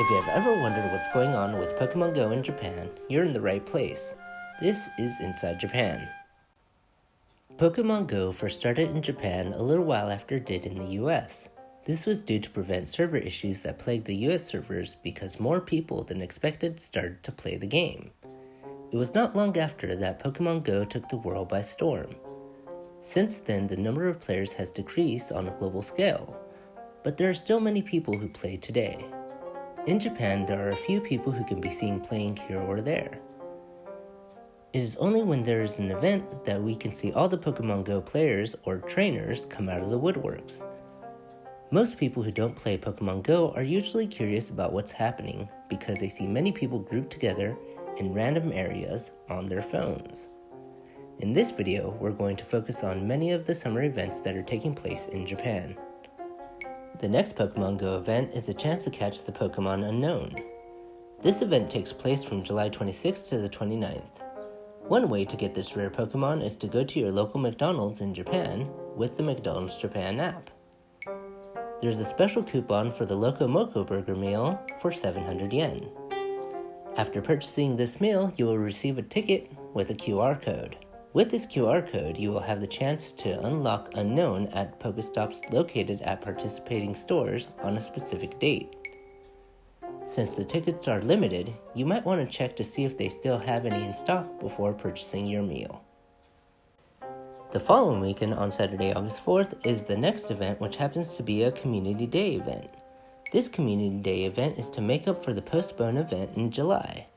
If you have ever wondered what's going on with Pokemon Go in Japan, you're in the right place. This is Inside Japan. Pokemon Go first started in Japan a little while after it did in the US. This was due to prevent server issues that plagued the US servers because more people than expected started to play the game. It was not long after that Pokemon Go took the world by storm. Since then, the number of players has decreased on a global scale, but there are still many people who play today. In Japan, there are a few people who can be seen playing here or there. It is only when there is an event that we can see all the Pokemon Go players or trainers come out of the woodworks. Most people who don't play Pokemon Go are usually curious about what's happening because they see many people grouped together in random areas on their phones. In this video, we're going to focus on many of the summer events that are taking place in Japan. The next Pokemon Go event is a chance to catch the Pokemon Unown. This event takes place from July 26th to the 29th. One way to get this rare Pokemon is to go to your local McDonald's in Japan with the McDonald's Japan app. There's a special coupon for the Loco Moco Burger meal for 700 yen. After purchasing this meal, you will receive a ticket with a QR code. With this QR code, you will have the chance to unlock Unown at Pokestops located at participating stores on a specific date. Since the tickets are limited, you might want to check to see if they still have any in stock before purchasing your meal. The following weekend on Saturday, August 4th, is the next event, which happens to be a Community Day event. This Community Day event is to make up for the postponed event in July.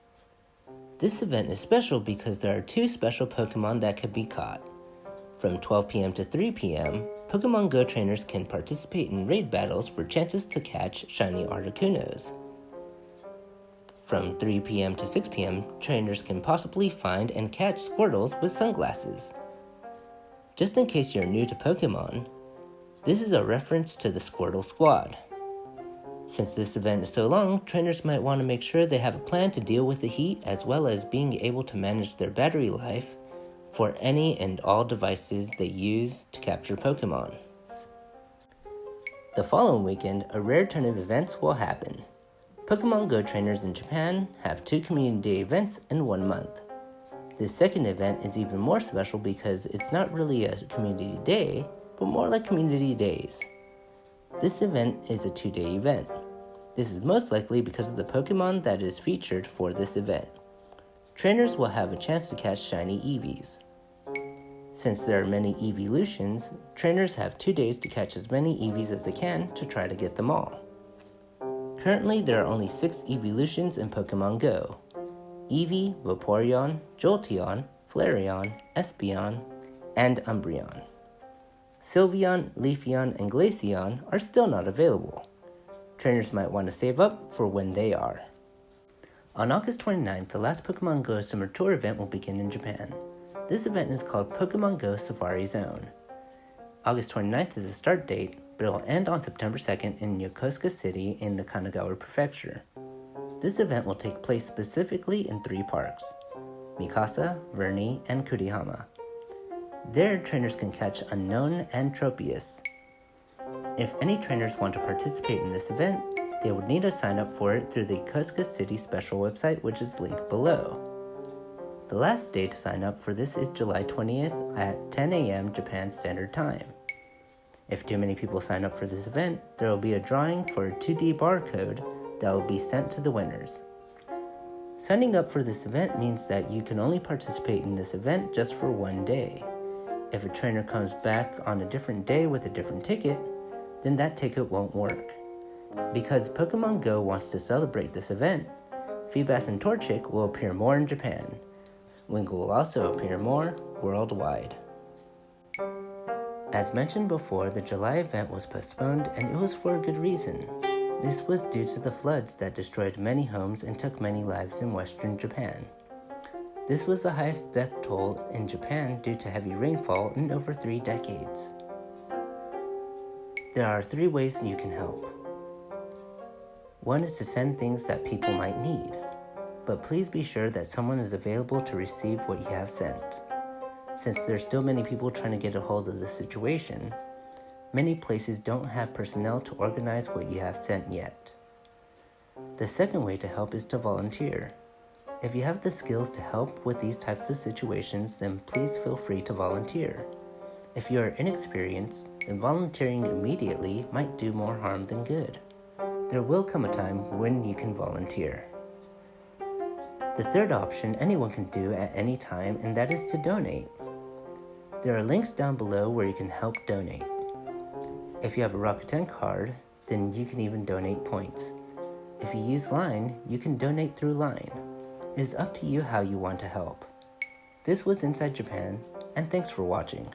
This event is special because there are two special Pokemon that can be caught. From 12 p.m. to 3 p.m., Pokemon Go trainers can participate in raid battles for chances to catch shiny Articunos. From 3 p.m. to 6 p.m., trainers can possibly find and catch Squirtles with sunglasses. Just in case you're new to Pokemon, this is a reference to the Squirtle Squad. Since this event is so long, trainers might want to make sure they have a plan to deal with the heat as well as being able to manage their battery life for any and all devices they use to capture Pokemon. The following weekend, a rare turn of events will happen. Pokemon Go trainers in Japan have two community events in one month. This second event is even more special because it's not really a community day, but more like community days. This event is a two day event. This is most likely because of the Pokemon that is featured for this event. Trainers will have a chance to catch shiny Eevees. Since there are many evolutions, trainers have two days to catch as many Eevees as they can to try to get them all. Currently, there are only six evolutions in Pokemon Go Eevee, Vaporeon, Jolteon, Flareon, Espeon, and Umbreon. Sylveon, Leafeon, and Glaceon are still not available. Trainers might want to save up for when they are. On August 29th, the last Pokemon Go Summer Tour event will begin in Japan. This event is called Pokemon Go Safari Zone. August 29th is the start date, but it will end on September 2nd in Yokosuka City in the Kanagawa Prefecture. This event will take place specifically in three parks Mikasa, Verney, and Kurihama. There, trainers can catch Unown and Tropius. If any trainers want to participate in this event, they would need to sign up for it through the Yokosuka City special website, which is linked below. The last day to sign up for this is July 20th at 10 a.m. Japan Standard Time. If too many people sign up for this event, there will be a drawing for a 2D barcode that will be sent to the winners. Signing up for this event means that you can only participate in this event just for one day. If a trainer comes back on a different day with a different ticket, then that ticket won't work. Because Pokemon Go wants to celebrate this event, Feebas and Torchic will appear more in Japan. Wingull will also appear more worldwide. As mentioned before, the July event was postponed and it was for a good reason. This was due to the floods that destroyed many homes and took many lives in western Japan. This was the highest death toll in Japan due to heavy rainfall in over three decades. There are three ways you can help. One is to send things that people might need, but please be sure that someone is available to receive what you have sent. Since there's still many people trying to get a hold of the situation, many places don't have personnel to organize what you have sent yet. The second way to help is to volunteer. If you have the skills to help with these types of situations, then please feel free to volunteer. If you are inexperienced, then volunteering immediately might do more harm than good. There will come a time when you can volunteer. The third option anyone can do at any time, and that is to donate. There are links down below where you can help donate. If you have a Rakuten card, then you can even donate points. If you use Line, you can donate through Line. It is up to you how you want to help. This was Inside Japan, and thanks for watching.